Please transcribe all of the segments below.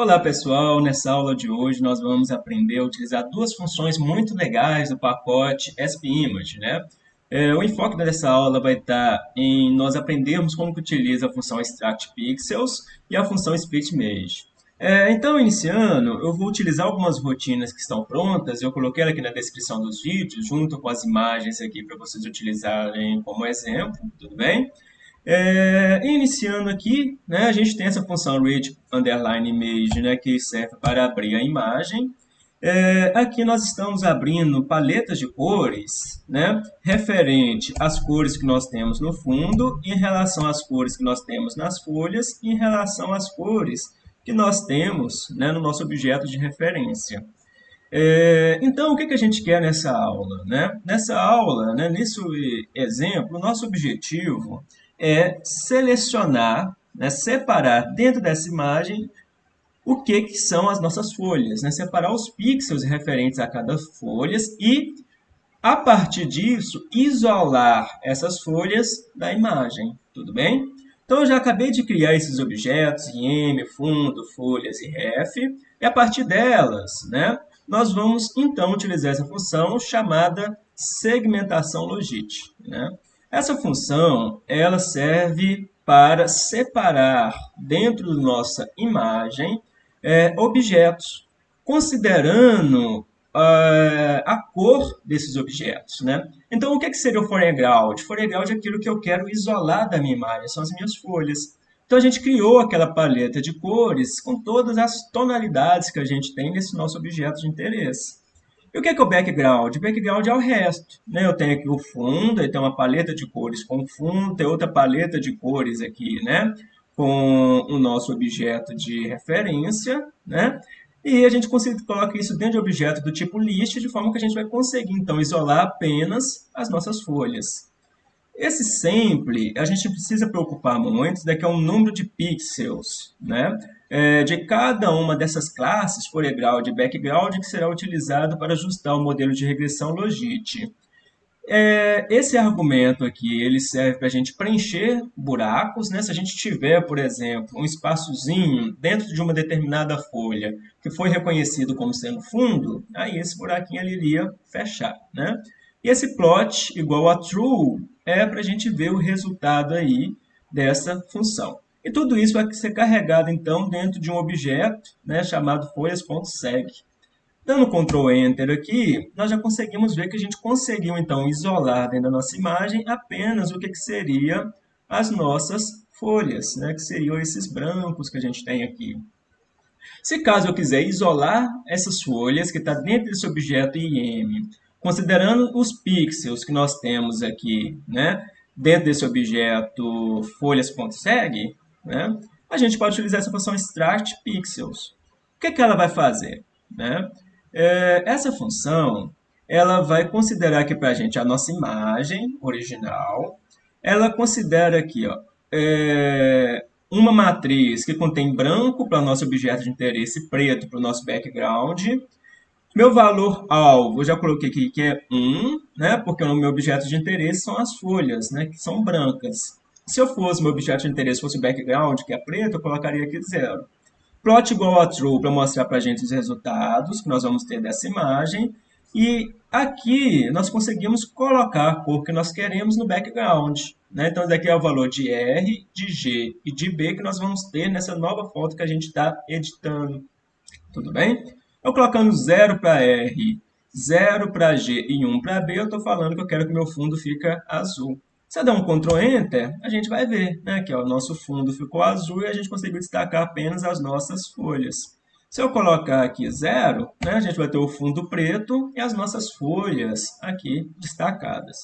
Olá pessoal, nessa aula de hoje nós vamos aprender a utilizar duas funções muito legais do pacote SPImage. Né? É, o enfoque dessa aula vai estar em nós aprendermos como que utiliza a função extractPixels e a função splitMage. É, então, iniciando, eu vou utilizar algumas rotinas que estão prontas, eu coloquei aqui na descrição dos vídeos, junto com as imagens aqui para vocês utilizarem como exemplo, tudo bem? É, iniciando aqui, né, a gente tem essa função read underline image, né, que serve para abrir a imagem. É, aqui nós estamos abrindo paletas de cores, né, referente às cores que nós temos no fundo, em relação às cores que nós temos nas folhas, em relação às cores que nós temos né, no nosso objeto de referência. É, então, o que, que a gente quer nessa aula? Né? Nessa aula, né, nesse exemplo, o nosso objetivo é selecionar, né, separar dentro dessa imagem o que, que são as nossas folhas, né? separar os pixels referentes a cada folha e, a partir disso, isolar essas folhas da imagem, tudo bem? Então, eu já acabei de criar esses objetos, IM, fundo, folhas e ref, e a partir delas, né, nós vamos, então, utilizar essa função chamada segmentação logit. Né? Essa função ela serve para separar dentro da nossa imagem é, objetos, considerando uh, a cor desses objetos. Né? Então, o que, é que seria o foreground? Foreground é aquilo que eu quero isolar da minha imagem, são as minhas folhas. Então, a gente criou aquela paleta de cores com todas as tonalidades que a gente tem nesse nosso objeto de interesse. E o que é, que é o background? O background é o resto. Né? Eu tenho aqui o fundo, tem uma paleta de cores com fundo, tem outra paleta de cores aqui, né? com o nosso objeto de referência, né? E a gente coloca isso dentro de objeto do tipo list, de forma que a gente vai conseguir, então, isolar apenas as nossas folhas. Esse sample, a gente precisa preocupar muito, daqui é um número de pixels, né? É, de cada uma dessas classes, foreground e background, que será utilizado para ajustar o modelo de regressão Logit. É, esse argumento aqui, ele serve para a gente preencher buracos, né? Se a gente tiver, por exemplo, um espaçozinho dentro de uma determinada folha que foi reconhecido como sendo fundo, aí esse buraquinho ali iria fechar, né? E esse plot igual a true é para a gente ver o resultado aí dessa função. E tudo isso vai ser carregado, então, dentro de um objeto né, chamado folhas.seg. Dando Ctrl Enter aqui, nós já conseguimos ver que a gente conseguiu, então, isolar dentro da nossa imagem apenas o que, que seria as nossas folhas, né, que seriam esses brancos que a gente tem aqui. Se caso eu quiser isolar essas folhas que está dentro desse objeto IM, Considerando os pixels que nós temos aqui, né, dentro desse objeto folhas.seg, né, a gente pode utilizar essa função extract pixels. O que, que ela vai fazer? Né? É, essa função ela vai considerar aqui para a gente a nossa imagem original. Ela considera aqui ó, é, uma matriz que contém branco para o nosso objeto de interesse, preto para o nosso background, meu valor alvo, eu já coloquei aqui que é 1, né? porque o meu objeto de interesse são as folhas, né? que são brancas. Se eu fosse, meu objeto de interesse fosse o background, que é preto, eu colocaria aqui 0. Plot igual a true para mostrar para a gente os resultados que nós vamos ter dessa imagem. E aqui nós conseguimos colocar a cor que nós queremos no background. Né? Então, daqui é o valor de R, de G e de B que nós vamos ter nessa nova foto que a gente está editando. Tudo bem? Eu colocando 0 para R, 0 para G e 1 para B, eu estou falando que eu quero que meu fundo fique azul. Se eu der um Ctrl Enter, a gente vai ver né, que o nosso fundo ficou azul e a gente conseguiu destacar apenas as nossas folhas. Se eu colocar aqui zero, né, a gente vai ter o fundo preto e as nossas folhas aqui destacadas.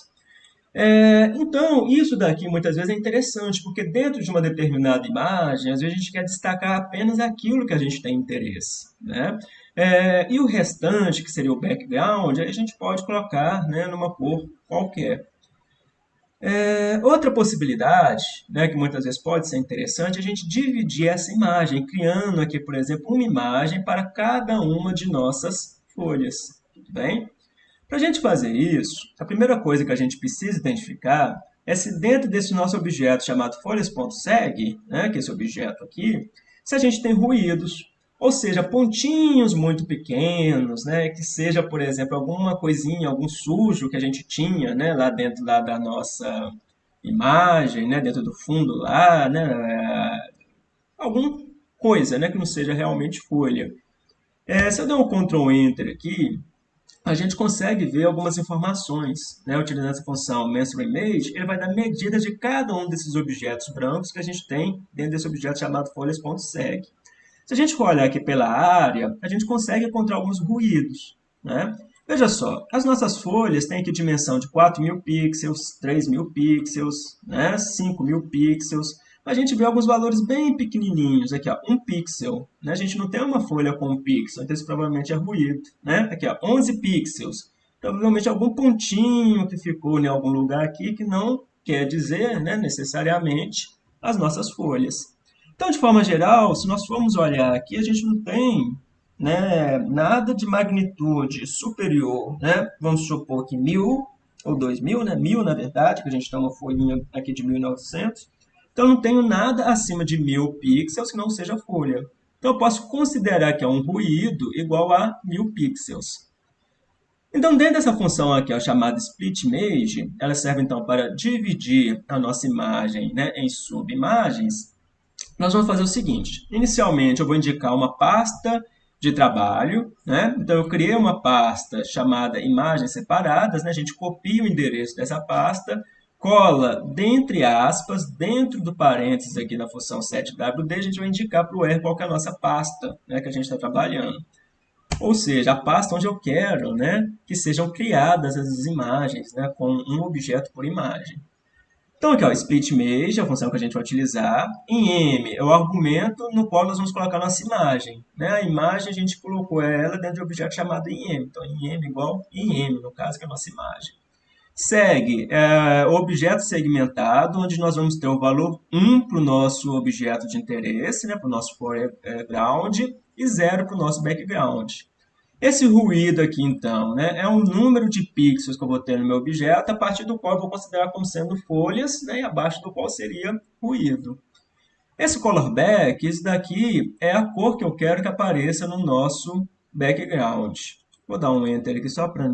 É, então, isso daqui muitas vezes é interessante, porque dentro de uma determinada imagem, às vezes a gente quer destacar apenas aquilo que a gente tem interesse. Né? É, e o restante, que seria o background, a gente pode colocar né, numa cor qualquer. É, outra possibilidade, né, que muitas vezes pode ser interessante, é a gente dividir essa imagem, criando aqui, por exemplo, uma imagem para cada uma de nossas folhas. Tudo bem? Para a gente fazer isso, a primeira coisa que a gente precisa identificar é se dentro desse nosso objeto chamado folhas.seg, né, que é esse objeto aqui, se a gente tem ruídos. Ou seja, pontinhos muito pequenos, né? Que seja, por exemplo, alguma coisinha, algum sujo que a gente tinha, né? Lá dentro lá da nossa imagem, né? Dentro do fundo lá, né? É, alguma coisa, né? Que não seja realmente folha. É, se eu der um Ctrl Enter aqui, a gente consegue ver algumas informações, né? Utilizando essa função Menstrual Image, ele vai dar medidas de cada um desses objetos brancos que a gente tem dentro desse objeto chamado folhas.seg. Se a gente for olhar aqui pela área, a gente consegue encontrar alguns ruídos. Né? Veja só, as nossas folhas têm aqui dimensão de 4.000 pixels, 3.000 pixels, né? 5.000 pixels. A gente vê alguns valores bem pequenininhos. Aqui, ó, 1 pixel. Né? A gente não tem uma folha com 1 pixel, então isso provavelmente é ruído. Né? Aqui, ó, 11 pixels. Provavelmente algum pontinho que ficou em algum lugar aqui que não quer dizer né, necessariamente as nossas folhas. Então, de forma geral, se nós formos olhar aqui, a gente não tem né, nada de magnitude superior, né? Vamos supor que mil ou dois mil, né? Na verdade, que a gente tem uma folhinha aqui de 1900. Então, não tenho nada acima de mil pixels que não seja folha. Então, eu posso considerar que é um ruído igual a mil pixels. Então, dentro dessa função aqui, ó, chamada split image, ela serve então para dividir a nossa imagem né, em subimagens nós vamos fazer o seguinte. Inicialmente, eu vou indicar uma pasta de trabalho. Né? Então, eu criei uma pasta chamada imagens separadas. Né? A gente copia o endereço dessa pasta, cola, dentre aspas, dentro do parênteses aqui na função setwd, a gente vai indicar para o R qual é a nossa pasta né, que a gente está trabalhando. Ou seja, a pasta onde eu quero né, que sejam criadas as imagens, né, com um objeto por imagem. Então, aqui, ó, split image, a função que a gente vai utilizar. Em M é o argumento no qual nós vamos colocar nossa imagem. Né? A imagem, a gente colocou ela dentro de um objeto chamado em M. Então, em M igual em M, no caso, que é a nossa imagem. Segue é, o objeto segmentado, onde nós vamos ter o valor 1 para o nosso objeto de interesse, né, para o nosso foreground, e 0 para o nosso background. Esse ruído aqui, então, né, é um número de pixels que eu vou ter no meu objeto, a partir do qual eu vou considerar como sendo folhas, né, e abaixo do qual seria ruído. Esse color back, isso daqui é a cor que eu quero que apareça no nosso background. Vou dar um Enter aqui só para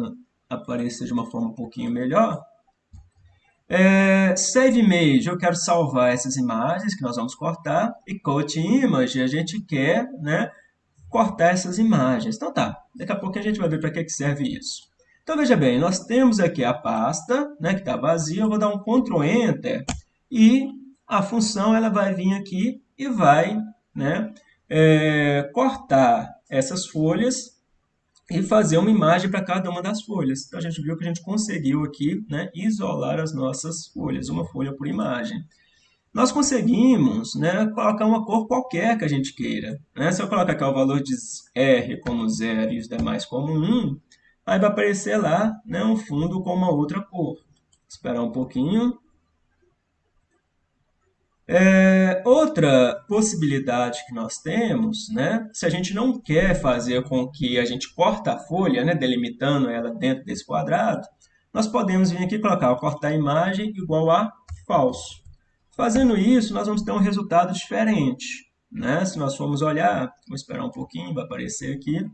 aparecer de uma forma um pouquinho melhor. É, save Image, eu quero salvar essas imagens que nós vamos cortar. E Cut Image, a gente quer né, cortar essas imagens. Então tá, daqui a pouco a gente vai ver para que, que serve isso. Então veja bem, nós temos aqui a pasta né, que está vazia, eu vou dar um Ctrl Enter e a função ela vai vir aqui e vai né, é, cortar essas folhas e fazer uma imagem para cada uma das folhas. Então a gente viu que a gente conseguiu aqui né, isolar as nossas folhas, uma folha por imagem nós conseguimos né, colocar uma cor qualquer que a gente queira. Né? Se eu colocar aqui o valor de R como 0 e os demais como 1, aí vai aparecer lá né, um fundo com uma outra cor. Esperar um pouquinho. É, outra possibilidade que nós temos, né, se a gente não quer fazer com que a gente corta a folha, né, delimitando ela dentro desse quadrado, nós podemos vir aqui e colocar cortar a imagem igual a falso. Fazendo isso, nós vamos ter um resultado diferente. Né? Se nós formos olhar, vou esperar um pouquinho, vai aparecer aqui.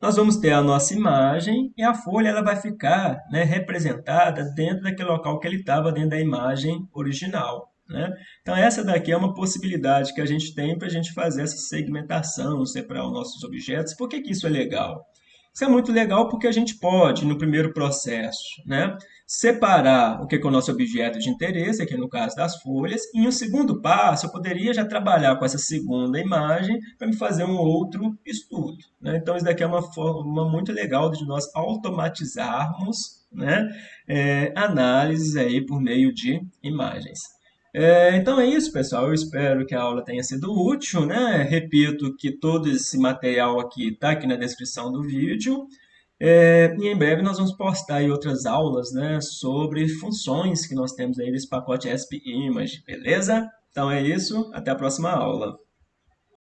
Nós vamos ter a nossa imagem e a folha ela vai ficar né, representada dentro daquele local que ele estava dentro da imagem original. Né? Então, essa daqui é uma possibilidade que a gente tem para a gente fazer essa segmentação, separar os nossos objetos. Por que, que isso é legal? Isso é muito legal porque a gente pode, no primeiro processo, né, separar o que é o nosso objeto de interesse, aqui no caso das folhas, e em um segundo passo eu poderia já trabalhar com essa segunda imagem para me fazer um outro estudo. Né? Então, isso daqui é uma forma muito legal de nós automatizarmos né, é, análises aí por meio de imagens. É, então é isso, pessoal. Eu espero que a aula tenha sido útil, né? Repito que todo esse material aqui está aqui na descrição do vídeo. É, e em breve nós vamos postar outras aulas né, sobre funções que nós temos aí nesse pacote ESP Image, beleza? Então é isso, até a próxima aula.